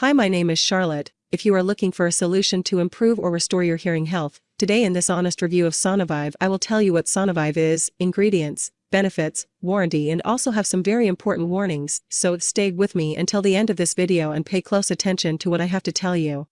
Hi, my name is Charlotte. If you are looking for a solution to improve or restore your hearing health, today in this honest review of Sonovive, I will tell you what Sonovive is, ingredients, benefits, warranty, and also have some very important warnings, so stay with me until the end of this video and pay close attention to what I have to tell you.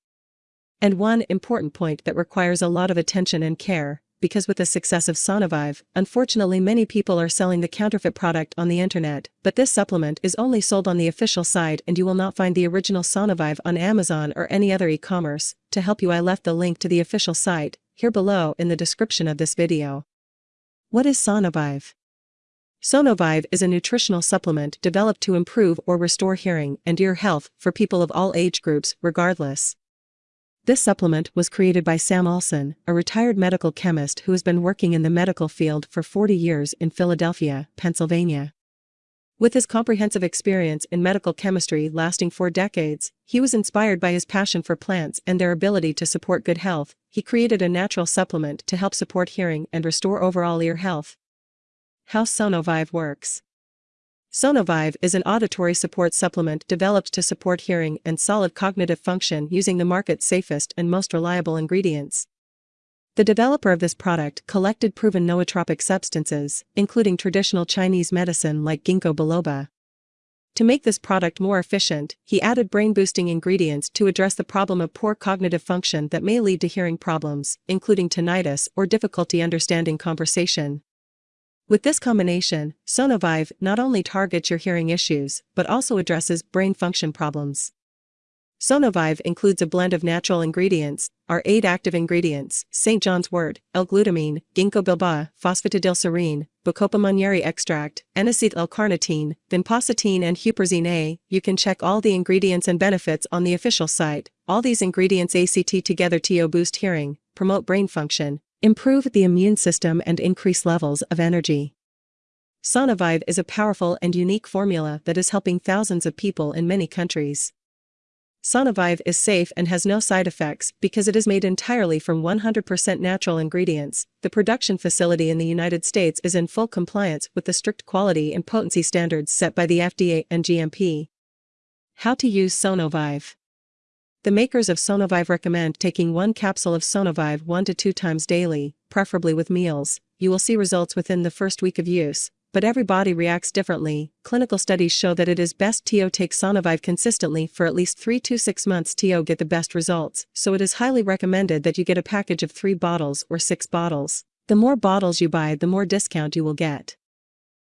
And one important point that requires a lot of attention and care, because with the success of Sonovive, unfortunately many people are selling the counterfeit product on the internet, but this supplement is only sold on the official site and you will not find the original Sonovive on Amazon or any other e-commerce. To help you I left the link to the official site, here below in the description of this video. What is Sonovive? Sonovive is a nutritional supplement developed to improve or restore hearing and ear health for people of all age groups, regardless. This supplement was created by Sam Olson, a retired medical chemist who has been working in the medical field for 40 years in Philadelphia, Pennsylvania. With his comprehensive experience in medical chemistry lasting four decades, he was inspired by his passion for plants and their ability to support good health. He created a natural supplement to help support hearing and restore overall ear health. How Sonovive works. Sonovive is an auditory support supplement developed to support hearing and solid cognitive function using the market's safest and most reliable ingredients. The developer of this product collected proven nootropic substances, including traditional Chinese medicine like ginkgo biloba. To make this product more efficient, he added brain-boosting ingredients to address the problem of poor cognitive function that may lead to hearing problems, including tinnitus or difficulty understanding conversation. With this combination, Sonovive not only targets your hearing issues, but also addresses brain function problems. Sonovive includes a blend of natural ingredients, our eight active ingredients, St. John's wort, L-glutamine, ginkgo biloba, phosphatidylserine, Bacopa monnieri extract, N-acetyl L-carnitine, vinpocetine and huperzine A. You can check all the ingredients and benefits on the official site. All these ingredients ACT together to boost hearing, promote brain function, improve the immune system and increase levels of energy. Sonovive is a powerful and unique formula that is helping thousands of people in many countries. Sonovive is safe and has no side effects because it is made entirely from 100% natural ingredients. The production facility in the United States is in full compliance with the strict quality and potency standards set by the FDA and GMP. How to use Sonovive the makers of Sonovive recommend taking one capsule of Sonovive one to two times daily, preferably with meals. You will see results within the first week of use, but every body reacts differently. Clinical studies show that it is best to take Sonovive consistently for at least 3 to 6 months to get the best results, so it is highly recommended that you get a package of 3 bottles or 6 bottles. The more bottles you buy the more discount you will get.